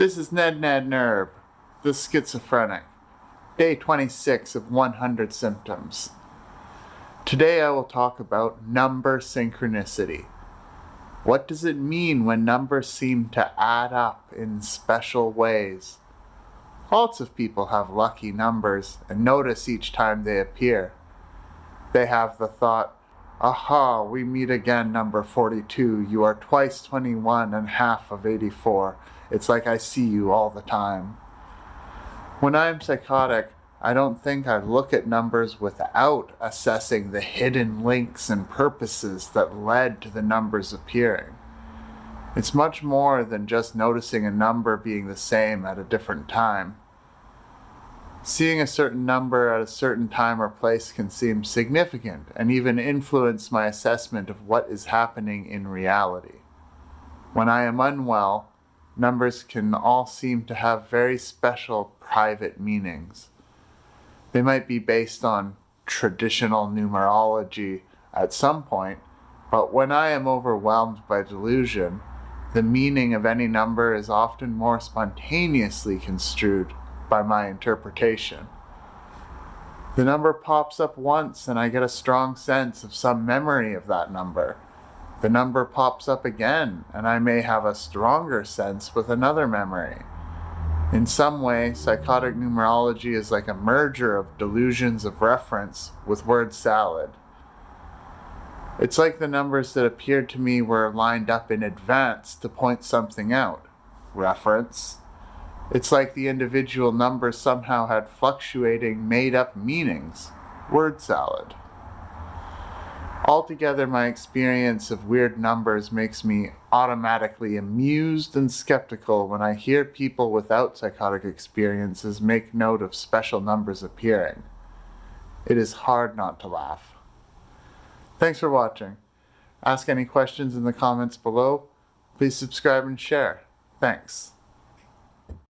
This is Ned Ned Nerb, the schizophrenic, day 26 of 100 symptoms. Today I will talk about number synchronicity. What does it mean when numbers seem to add up in special ways? Lots of people have lucky numbers and notice each time they appear. They have the thought, Aha, we meet again, number 42. You are twice 21 and half of 84. It's like I see you all the time. When I am psychotic, I don't think I look at numbers without assessing the hidden links and purposes that led to the numbers appearing. It's much more than just noticing a number being the same at a different time. Seeing a certain number at a certain time or place can seem significant and even influence my assessment of what is happening in reality. When I am unwell, numbers can all seem to have very special private meanings. They might be based on traditional numerology at some point, but when I am overwhelmed by delusion, the meaning of any number is often more spontaneously construed by my interpretation. The number pops up once and I get a strong sense of some memory of that number. The number pops up again and I may have a stronger sense with another memory. In some way, psychotic numerology is like a merger of delusions of reference with word salad. It's like the numbers that appeared to me were lined up in advance to point something out. Reference, it's like the individual numbers somehow had fluctuating, made-up meanings. Word salad. Altogether, my experience of weird numbers makes me automatically amused and skeptical when I hear people without psychotic experiences make note of special numbers appearing. It is hard not to laugh. Thanks for watching. Ask any questions in the comments below. Please subscribe and share. Thanks.